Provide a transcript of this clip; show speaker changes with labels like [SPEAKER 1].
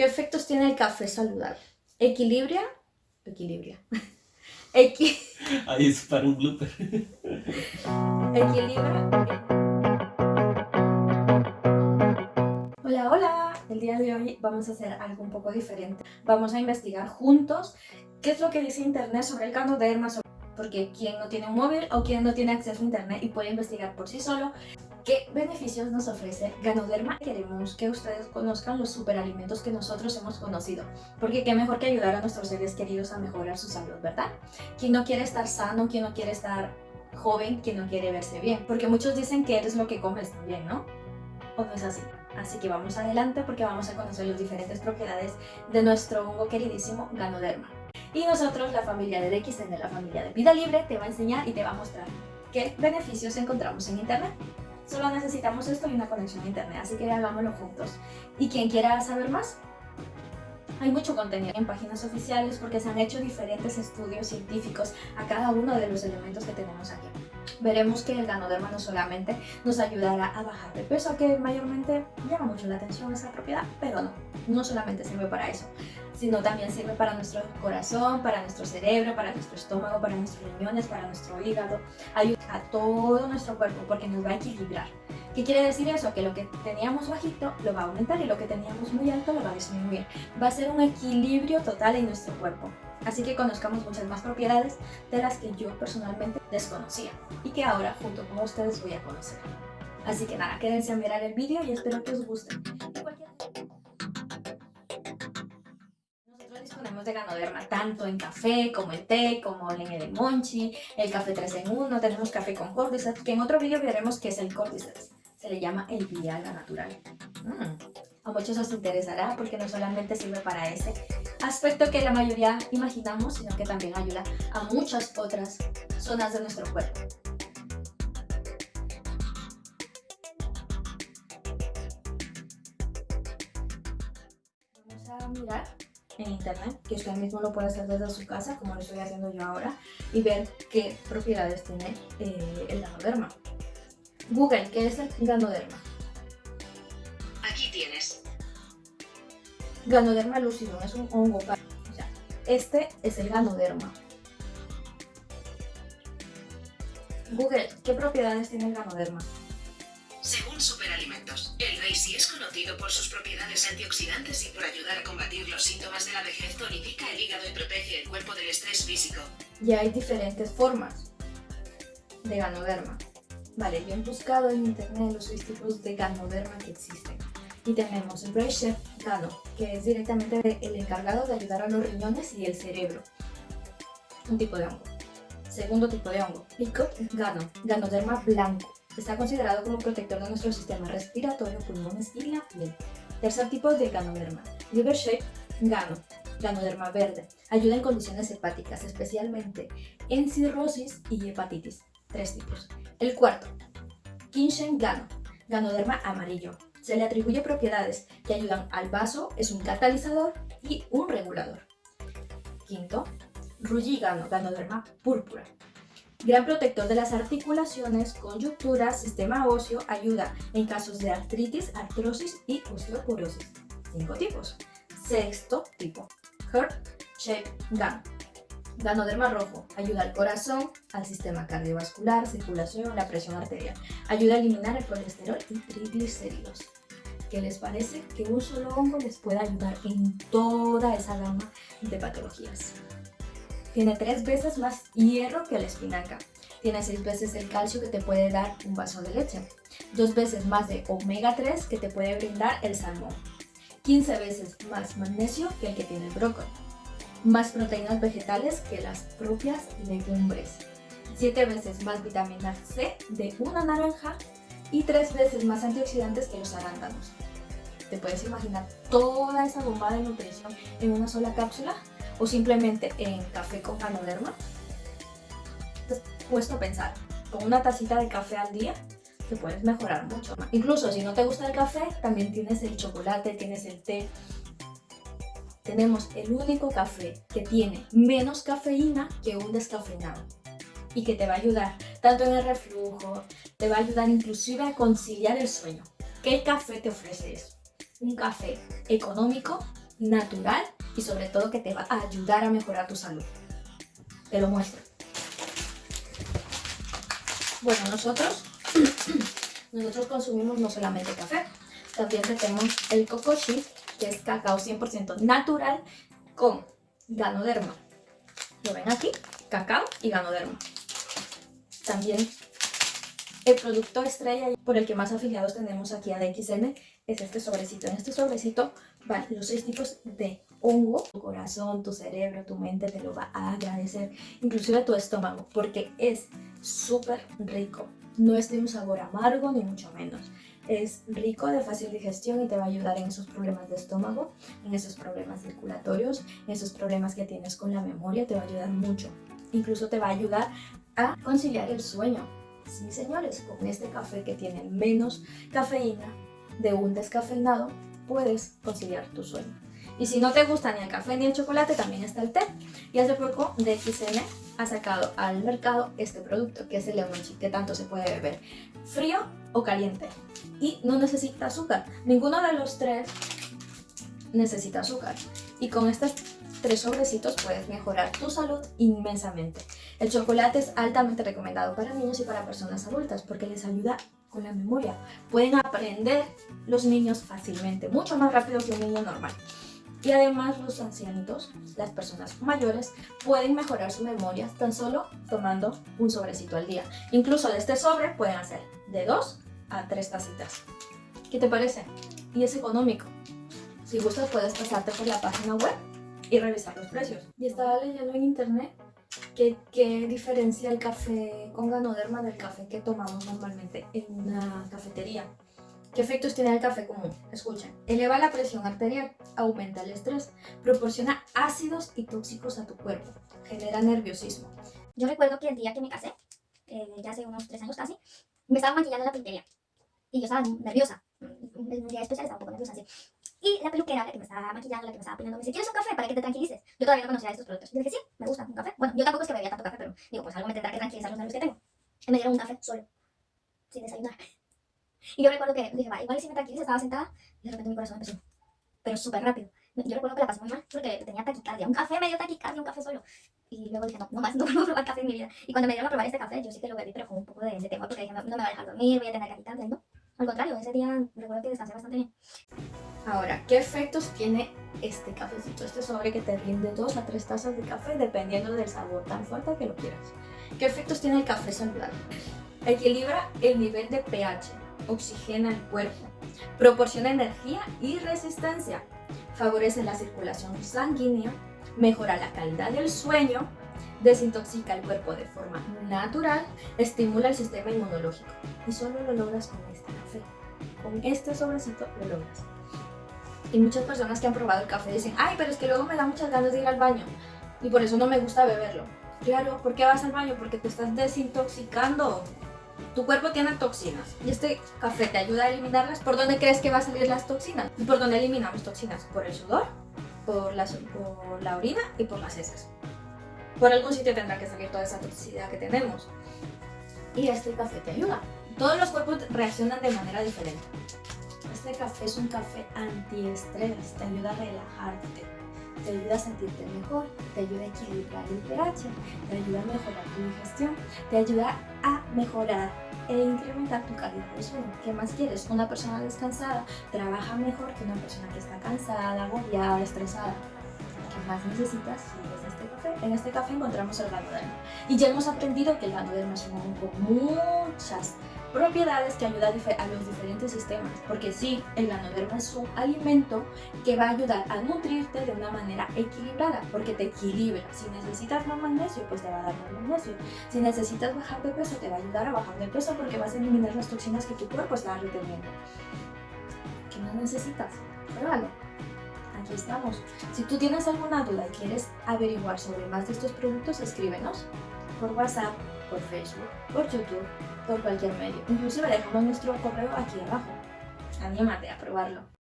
[SPEAKER 1] ¿Qué efectos tiene el café saludable? Equilibria, equilibria, Equi...
[SPEAKER 2] Ahí es para un blooper.
[SPEAKER 1] Equilibra. Hola, hola. El día de hoy vamos a hacer algo un poco diferente. Vamos a investigar juntos qué es lo que dice internet sobre el canoderma, porque quien no tiene un móvil o quien no tiene acceso a internet y puede investigar por sí solo ¿Qué beneficios nos ofrece Ganoderma? Queremos que ustedes conozcan los superalimentos que nosotros hemos conocido, porque qué mejor que ayudar a nuestros seres queridos a mejorar su salud, ¿verdad? Quien no quiere estar sano, quien no quiere estar joven, quien no quiere verse bien, porque muchos dicen que eres lo que comes también, ¿no? ¿O no es así? Así que vamos adelante porque vamos a conocer las diferentes propiedades de nuestro hongo queridísimo Ganoderma. Y nosotros, la familia de DXN, la familia de Vida Libre, te va a enseñar y te va a mostrar qué beneficios encontramos en internet. Solo necesitamos esto y una conexión a internet, así que hagámoslo juntos. Y quien quiera saber más, hay mucho contenido en páginas oficiales porque se han hecho diferentes estudios científicos a cada uno de los elementos que tenemos aquí. Veremos que el ganoderma no solamente nos ayudará a bajar de peso, que mayormente llama mucho la atención esa propiedad, pero no, no solamente sirve para eso, sino también sirve para nuestro corazón, para nuestro cerebro, para nuestro estómago, para nuestros riñones, para nuestro hígado, ayuda a todo nuestro cuerpo porque nos va a equilibrar. ¿Qué quiere decir eso? Que lo que teníamos bajito lo va a aumentar y lo que teníamos muy alto lo va a disminuir. Va a ser un equilibrio total en nuestro cuerpo. Así que conozcamos muchas más propiedades de las que yo personalmente desconocía y que ahora junto con ustedes voy a conocer. Así que nada, quédense a mirar el vídeo y espero que os guste. Disponemos de ganoderma tanto en café, como en té, como en el monchi, el café 3 en 1, tenemos café con cordyceps, que en otro vídeo veremos qué es el cordyceps. Se le llama el Viagra natural. Mm. A muchos os interesará porque no solamente sirve para ese aspecto que la mayoría imaginamos, sino que también ayuda a muchas otras zonas de nuestro cuerpo. Vamos a mirar en internet, que usted mismo lo puede hacer desde su casa, como lo estoy haciendo yo ahora, y ver qué propiedades tiene eh, el ganoderma. Google, ¿qué es el ganoderma? Ganoderma lucidum es un hongo. este es el ganoderma. Google, ¿qué propiedades tiene el ganoderma?
[SPEAKER 3] Conocido por sus propiedades antioxidantes y por ayudar a combatir los síntomas de la vejez, tonifica el hígado y protege el cuerpo del estrés físico.
[SPEAKER 1] Y hay diferentes formas de ganoderma. Vale, yo he buscado en internet los seis tipos de ganoderma que existen. Y tenemos el Brain Chef Gano, que es directamente el encargado de ayudar a los riñones y el cerebro. Un tipo de hongo. Segundo tipo de hongo, Picot Gano, Ganoderma blanco. Está considerado como protector de nuestro sistema respiratorio, pulmones y la piel. Tercer tipo de Ganoderma, Liver Shape Gano, Ganoderma verde. Ayuda en condiciones hepáticas, especialmente en cirrosis y hepatitis. Tres tipos. El cuarto, Kinshen Gano, Ganoderma amarillo. Se le atribuye propiedades que ayudan al vaso, es un catalizador y un regulador. Quinto, Rulligano, Ganoderma púrpura. Gran protector de las articulaciones, coyunturas, sistema óseo, ayuda en casos de artritis, artrosis y osteoporosis. Cinco tipos. Sexto tipo, Heart Shape Gun. Ganoderma rojo ayuda al corazón, al sistema cardiovascular, circulación, la presión arterial. Ayuda a eliminar el colesterol y triglicéridos. ¿Qué les parece? Que un solo hongo les puede ayudar en toda esa gama de patologías. Tiene tres veces más hierro que la espinaca. Tiene seis veces el calcio que te puede dar un vaso de leche. Dos veces más de omega 3 que te puede brindar el salmón. 15 veces más magnesio que el que tiene el brócoli más proteínas vegetales que las propias legumbres, 7 veces más vitamina C de una naranja y 3 veces más antioxidantes que los arándanos. ¿Te puedes imaginar toda esa bomba de nutrición en una sola cápsula? ¿O simplemente en café con has puesto a pensar, con una tacita de café al día te puedes mejorar mucho más. Incluso si no te gusta el café, también tienes el chocolate, tienes el té, tenemos el único café que tiene menos cafeína que un descafeinado y que te va a ayudar tanto en el reflujo, te va a ayudar inclusive a conciliar el sueño. ¿Qué café te ofrece eso? Un café económico, natural y sobre todo que te va a ayudar a mejorar tu salud. Te lo muestro. Bueno, nosotros, nosotros consumimos no solamente café, también tenemos el Kokoshi, que es cacao 100% natural con ganoderma. ¿Lo ven aquí? Cacao y ganoderma. También el producto estrella por el que más afiliados tenemos aquí a DXN es este sobrecito. En este sobrecito van los seis tipos de hongo. Tu corazón, tu cerebro, tu mente te lo va a agradecer. Inclusive tu estómago, porque es súper rico. No es de un sabor amargo, ni mucho menos. Es rico, de fácil digestión y te va a ayudar en esos problemas de estómago, en esos problemas circulatorios, en esos problemas que tienes con la memoria, te va a ayudar mucho. Incluso te va a ayudar a conciliar el sueño. Sí, señores, con este café que tiene menos cafeína de un descafeinado, puedes conciliar tu sueño. Y si no te gusta ni el café ni el chocolate, también está el té. Y hace poco DXN ha sacado al mercado este producto, que es el Lemonchi, que tanto se puede beber frío o caliente. Y no necesita azúcar. Ninguno de los tres necesita azúcar. Y con estos tres sobrecitos puedes mejorar tu salud inmensamente. El chocolate es altamente recomendado para niños y para personas adultas porque les ayuda con la memoria. Pueden aprender los niños fácilmente, mucho más rápido que un niño normal. Y además los ancianitos, las personas mayores, pueden mejorar su memoria tan solo tomando un sobrecito al día. Incluso de este sobre pueden hacer de 2 a 3 tacitas. ¿Qué te parece? Y es económico. Si gustas puedes pasarte por la página web y revisar los precios. Y estaba leyendo en internet que, que diferencia el café con ganoderma del café que tomamos normalmente en una cafetería. ¿Qué efectos tiene el café común? Escuchen. Eleva la presión arterial, aumenta el estrés, proporciona ácidos y tóxicos a tu cuerpo, genera nerviosismo.
[SPEAKER 4] Yo recuerdo que el día que me casé, eh, ya hace unos tres años casi, me estaba maquillando en la peluquería. Y yo estaba nerviosa. Un día especial estaba un poco nerviosa así. Y la peluquera, la que me estaba maquillando, la que me estaba peinando, me dice, ¿quieres un café para que te tranquilices? Yo todavía no conocía estos productos. Y dije, sí, me gusta, un café. Bueno, yo tampoco es que bebía tanto café, pero digo, pues algo me tendrá que tranquilizar los nervios que tengo. Y me dieron un café solo, sin desayunar. Y yo recuerdo que dije, va, igual si me tranquiliza, estaba sentada y de repente mi corazón empezó. Pero súper rápido. Yo recuerdo que la pasé muy mal porque tenía taquicardia. Un café me dio taquicardia, un café solo. Y luego dije, no, no más, no vuelvo a probar café en mi vida. Y cuando me dieron a probar este café, yo sí que lo bebí, pero con un poco de, de temor porque dije, no, no, me va a dejar dormir, voy a tener taquicardia. No, al contrario, ese día recuerdo que descansé bastante bien.
[SPEAKER 1] Ahora, ¿qué efectos tiene este cafecito? Este sobre que te rinde 2 a 3 tazas de café dependiendo del sabor tan fuerte que lo quieras. ¿Qué efectos tiene el café saludable? Equilibra el nivel de pH, oxigena el cuerpo, proporciona energía y resistencia, favorece la circulación sanguínea, mejora la calidad del sueño, desintoxica el cuerpo de forma natural, estimula el sistema inmunológico. Y solo lo logras con este café. Con este sobrecito lo logras. Y muchas personas que han probado el café dicen, ay, pero es que luego me da muchas ganas de ir al baño. Y por eso no me gusta beberlo. Claro, ¿por qué vas al baño? Porque te estás desintoxicando. Tu cuerpo tiene toxinas y este café te ayuda a eliminarlas. ¿Por dónde crees que va a salir las toxinas? ¿Y por dónde eliminamos toxinas? Por el sudor, por la, por la orina y por las heces. Por algún sitio tendrá que salir toda esa toxicidad que tenemos. Y este café te ayuda. Todos los cuerpos reaccionan de manera diferente. Este café es un café antiestrés, te ayuda a relajarte, te ayuda a sentirte mejor, te ayuda a equilibrar el pH, te ayuda a mejorar tu digestión, te ayuda a mejorar e incrementar tu calidad de sueño. ¿Qué más quieres? Una persona descansada trabaja mejor que una persona que está cansada, agobiada, estresada. ¿Qué más necesitas? Si es este café. En este café encontramos el ganoderma. Y ya hemos aprendido que el ganoderma es un hongo con muchas propiedades que ayudan a los diferentes sistemas, porque sí, el ganoderma es un alimento que va a ayudar a nutrirte de una manera equilibrada, porque te equilibra. Si necesitas más magnesio, pues te va a dar más magnesio. Si necesitas bajar de peso, te va a ayudar a bajar de peso porque vas a eliminar las toxinas que tu cuerpo está reteniendo. ¿Qué más necesitas? Pruébalo. Aquí estamos. Si tú tienes alguna duda y quieres averiguar sobre más de estos productos, escríbenos por WhatsApp, por Facebook, por YouTube, por cualquier medio. Inclusive dejamos nuestro correo aquí abajo. Anímate a probarlo.